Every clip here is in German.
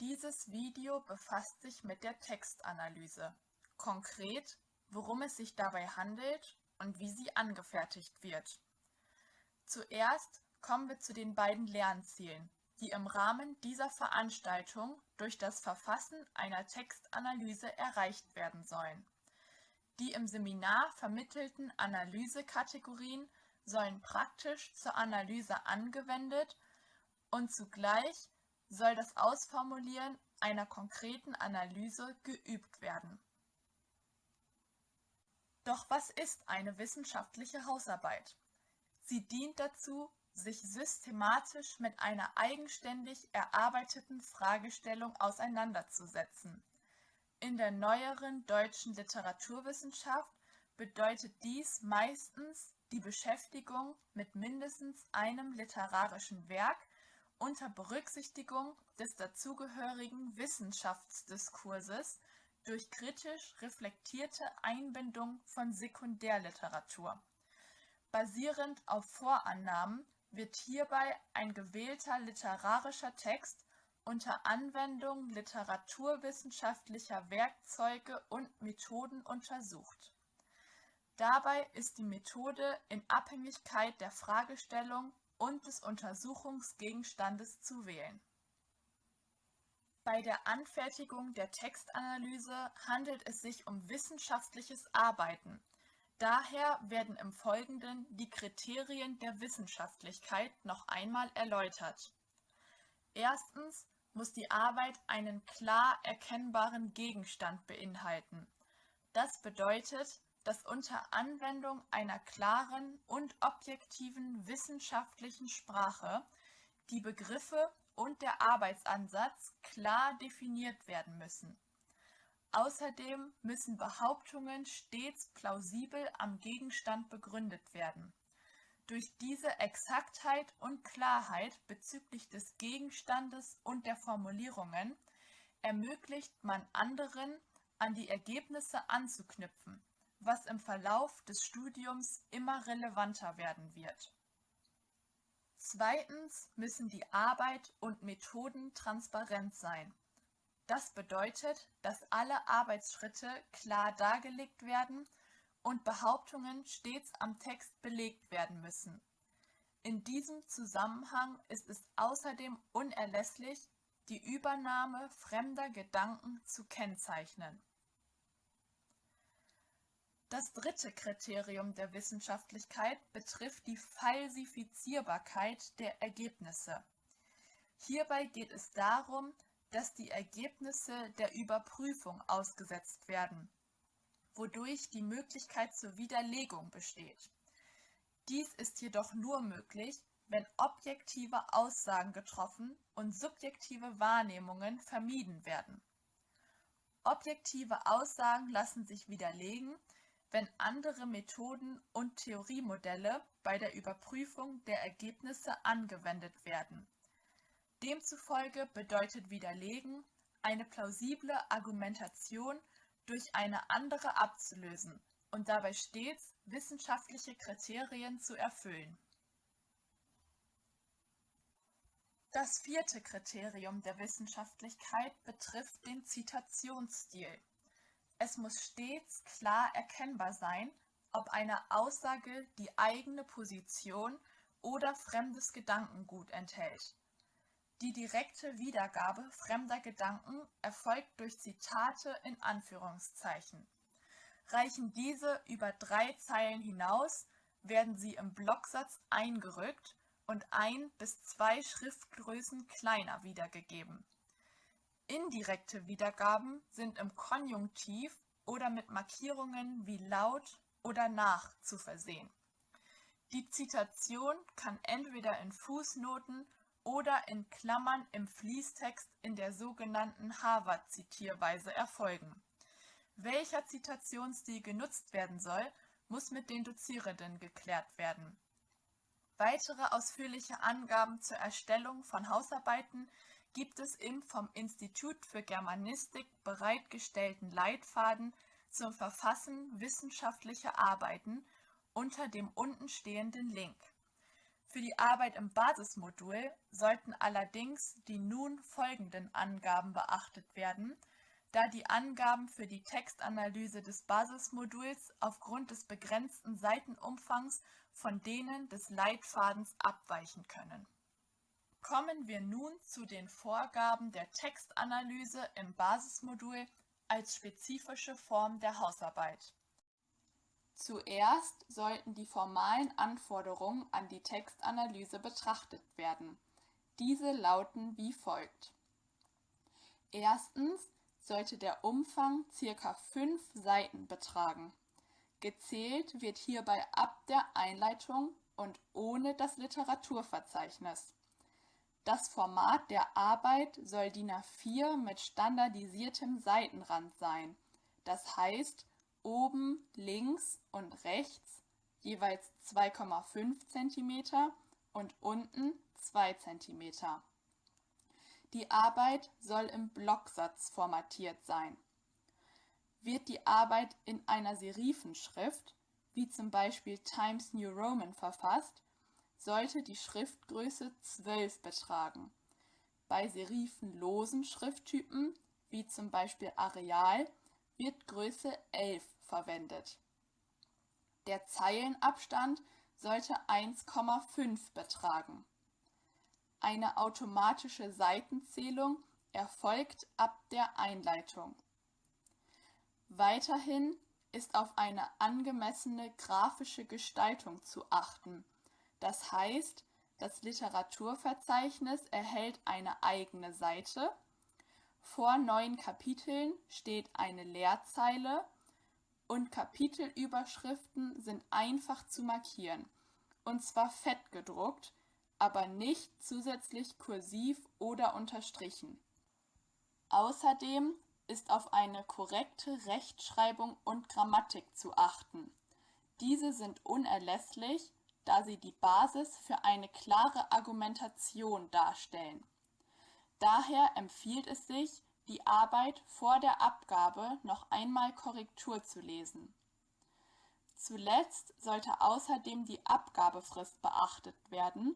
Dieses Video befasst sich mit der Textanalyse, konkret, worum es sich dabei handelt und wie sie angefertigt wird. Zuerst kommen wir zu den beiden Lernzielen, die im Rahmen dieser Veranstaltung durch das Verfassen einer Textanalyse erreicht werden sollen. Die im Seminar vermittelten Analysekategorien sollen praktisch zur Analyse angewendet und zugleich soll das Ausformulieren einer konkreten Analyse geübt werden. Doch was ist eine wissenschaftliche Hausarbeit? Sie dient dazu, sich systematisch mit einer eigenständig erarbeiteten Fragestellung auseinanderzusetzen. In der neueren deutschen Literaturwissenschaft bedeutet dies meistens die Beschäftigung mit mindestens einem literarischen Werk unter Berücksichtigung des dazugehörigen Wissenschaftsdiskurses durch kritisch reflektierte Einbindung von Sekundärliteratur. Basierend auf Vorannahmen wird hierbei ein gewählter literarischer Text unter Anwendung literaturwissenschaftlicher Werkzeuge und Methoden untersucht. Dabei ist die Methode in Abhängigkeit der Fragestellung und des Untersuchungsgegenstandes zu wählen. Bei der Anfertigung der Textanalyse handelt es sich um wissenschaftliches Arbeiten. Daher werden im Folgenden die Kriterien der Wissenschaftlichkeit noch einmal erläutert. Erstens muss die Arbeit einen klar erkennbaren Gegenstand beinhalten. Das bedeutet, dass unter Anwendung einer klaren und objektiven wissenschaftlichen Sprache die Begriffe und der Arbeitsansatz klar definiert werden müssen. Außerdem müssen Behauptungen stets plausibel am Gegenstand begründet werden. Durch diese Exaktheit und Klarheit bezüglich des Gegenstandes und der Formulierungen ermöglicht man anderen, an die Ergebnisse anzuknüpfen was im Verlauf des Studiums immer relevanter werden wird. Zweitens müssen die Arbeit und Methoden transparent sein. Das bedeutet, dass alle Arbeitsschritte klar dargelegt werden und Behauptungen stets am Text belegt werden müssen. In diesem Zusammenhang ist es außerdem unerlässlich, die Übernahme fremder Gedanken zu kennzeichnen. Das dritte Kriterium der Wissenschaftlichkeit betrifft die Falsifizierbarkeit der Ergebnisse. Hierbei geht es darum, dass die Ergebnisse der Überprüfung ausgesetzt werden, wodurch die Möglichkeit zur Widerlegung besteht. Dies ist jedoch nur möglich, wenn objektive Aussagen getroffen und subjektive Wahrnehmungen vermieden werden. Objektive Aussagen lassen sich widerlegen, wenn andere Methoden und Theoriemodelle bei der Überprüfung der Ergebnisse angewendet werden. Demzufolge bedeutet Widerlegen, eine plausible Argumentation durch eine andere abzulösen und dabei stets wissenschaftliche Kriterien zu erfüllen. Das vierte Kriterium der Wissenschaftlichkeit betrifft den Zitationsstil. Es muss stets klar erkennbar sein, ob eine Aussage die eigene Position oder fremdes Gedankengut enthält. Die direkte Wiedergabe fremder Gedanken erfolgt durch Zitate in Anführungszeichen. Reichen diese über drei Zeilen hinaus, werden sie im Blocksatz eingerückt und ein bis zwei Schriftgrößen kleiner wiedergegeben Indirekte Wiedergaben sind im Konjunktiv oder mit Markierungen wie laut oder nach zu versehen. Die Zitation kann entweder in Fußnoten oder in Klammern im Fließtext in der sogenannten Harvard-Zitierweise erfolgen. Welcher Zitationsstil genutzt werden soll, muss mit den Dozierenden geklärt werden. Weitere ausführliche Angaben zur Erstellung von Hausarbeiten gibt es im vom Institut für Germanistik bereitgestellten Leitfaden zum Verfassen wissenschaftlicher Arbeiten unter dem untenstehenden Link. Für die Arbeit im Basismodul sollten allerdings die nun folgenden Angaben beachtet werden, da die Angaben für die Textanalyse des Basismoduls aufgrund des begrenzten Seitenumfangs von denen des Leitfadens abweichen können. Kommen wir nun zu den Vorgaben der Textanalyse im Basismodul als spezifische Form der Hausarbeit. Zuerst sollten die formalen Anforderungen an die Textanalyse betrachtet werden. Diese lauten wie folgt. Erstens sollte der Umfang ca. 5 Seiten betragen. Gezählt wird hierbei ab der Einleitung und ohne das Literaturverzeichnis. Das Format der Arbeit soll DIN A4 mit standardisiertem Seitenrand sein, das heißt oben links und rechts jeweils 2,5 cm und unten 2 cm. Die Arbeit soll im Blocksatz formatiert sein. Wird die Arbeit in einer Serifenschrift, wie zum Beispiel Times New Roman verfasst, sollte die Schriftgröße 12 betragen. Bei serifenlosen Schrifttypen, wie zum Beispiel Areal, wird Größe 11 verwendet. Der Zeilenabstand sollte 1,5 betragen. Eine automatische Seitenzählung erfolgt ab der Einleitung. Weiterhin ist auf eine angemessene grafische Gestaltung zu achten. Das heißt, das Literaturverzeichnis erhält eine eigene Seite. Vor neuen Kapiteln steht eine Leerzeile und Kapitelüberschriften sind einfach zu markieren, und zwar fett gedruckt, aber nicht zusätzlich kursiv oder unterstrichen. Außerdem ist auf eine korrekte Rechtschreibung und Grammatik zu achten. Diese sind unerlässlich, da sie die Basis für eine klare Argumentation darstellen. Daher empfiehlt es sich, die Arbeit vor der Abgabe noch einmal Korrektur zu lesen. Zuletzt sollte außerdem die Abgabefrist beachtet werden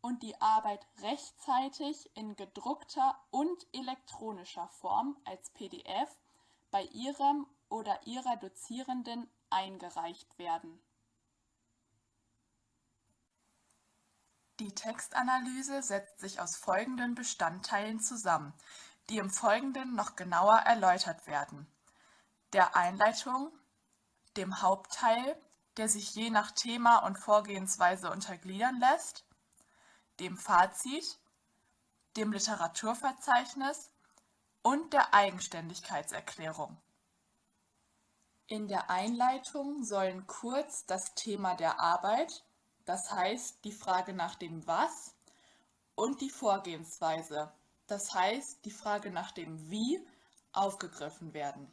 und die Arbeit rechtzeitig in gedruckter und elektronischer Form als PDF bei Ihrem oder Ihrer Dozierenden eingereicht werden. Die Textanalyse setzt sich aus folgenden Bestandteilen zusammen, die im Folgenden noch genauer erläutert werden. Der Einleitung, dem Hauptteil, der sich je nach Thema und Vorgehensweise untergliedern lässt, dem Fazit, dem Literaturverzeichnis und der Eigenständigkeitserklärung. In der Einleitung sollen kurz das Thema der Arbeit, das heißt die Frage nach dem Was, und die Vorgehensweise, das heißt die Frage nach dem Wie, aufgegriffen werden.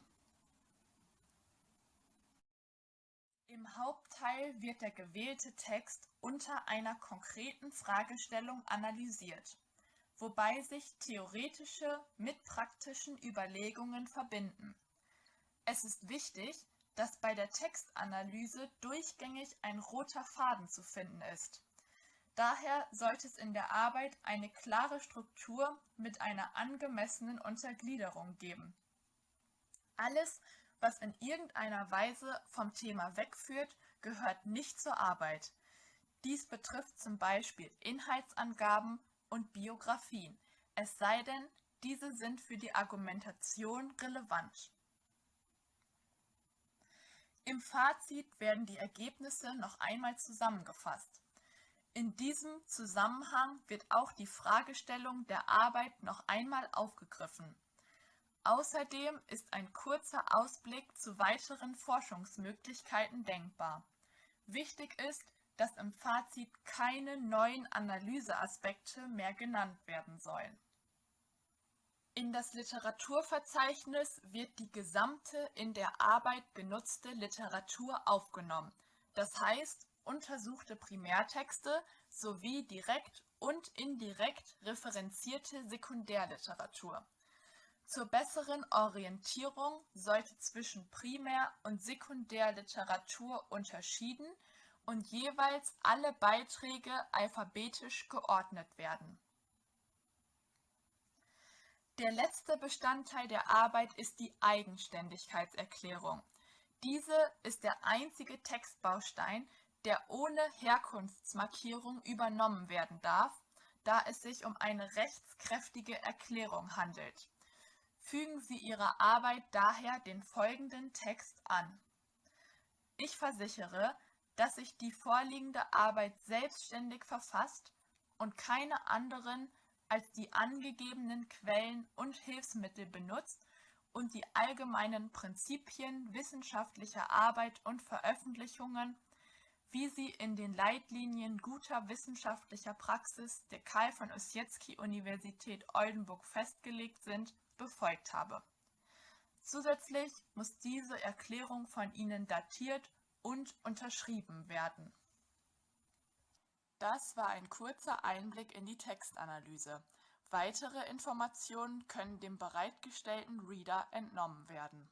Im Hauptteil wird der gewählte Text unter einer konkreten Fragestellung analysiert, wobei sich theoretische mit praktischen Überlegungen verbinden. Es ist wichtig, dass bei der Textanalyse durchgängig ein roter Faden zu finden ist. Daher sollte es in der Arbeit eine klare Struktur mit einer angemessenen Untergliederung geben. Alles, was in irgendeiner Weise vom Thema wegführt, gehört nicht zur Arbeit. Dies betrifft zum Beispiel Inhaltsangaben und Biografien, es sei denn, diese sind für die Argumentation relevant. Im Fazit werden die Ergebnisse noch einmal zusammengefasst. In diesem Zusammenhang wird auch die Fragestellung der Arbeit noch einmal aufgegriffen. Außerdem ist ein kurzer Ausblick zu weiteren Forschungsmöglichkeiten denkbar. Wichtig ist, dass im Fazit keine neuen Analyseaspekte mehr genannt werden sollen. In das Literaturverzeichnis wird die gesamte in der Arbeit genutzte Literatur aufgenommen, das heißt untersuchte Primärtexte sowie direkt und indirekt referenzierte Sekundärliteratur. Zur besseren Orientierung sollte zwischen Primär- und Sekundärliteratur unterschieden und jeweils alle Beiträge alphabetisch geordnet werden. Der letzte Bestandteil der Arbeit ist die Eigenständigkeitserklärung. Diese ist der einzige Textbaustein, der ohne Herkunftsmarkierung übernommen werden darf, da es sich um eine rechtskräftige Erklärung handelt. Fügen Sie Ihrer Arbeit daher den folgenden Text an. Ich versichere, dass sich die vorliegende Arbeit selbstständig verfasst und keine anderen als die angegebenen Quellen und Hilfsmittel benutzt und die allgemeinen Prinzipien wissenschaftlicher Arbeit und Veröffentlichungen, wie sie in den Leitlinien guter wissenschaftlicher Praxis der Karl von Ossietzky Universität Oldenburg festgelegt sind, befolgt habe. Zusätzlich muss diese Erklärung von Ihnen datiert und unterschrieben werden. Das war ein kurzer Einblick in die Textanalyse. Weitere Informationen können dem bereitgestellten Reader entnommen werden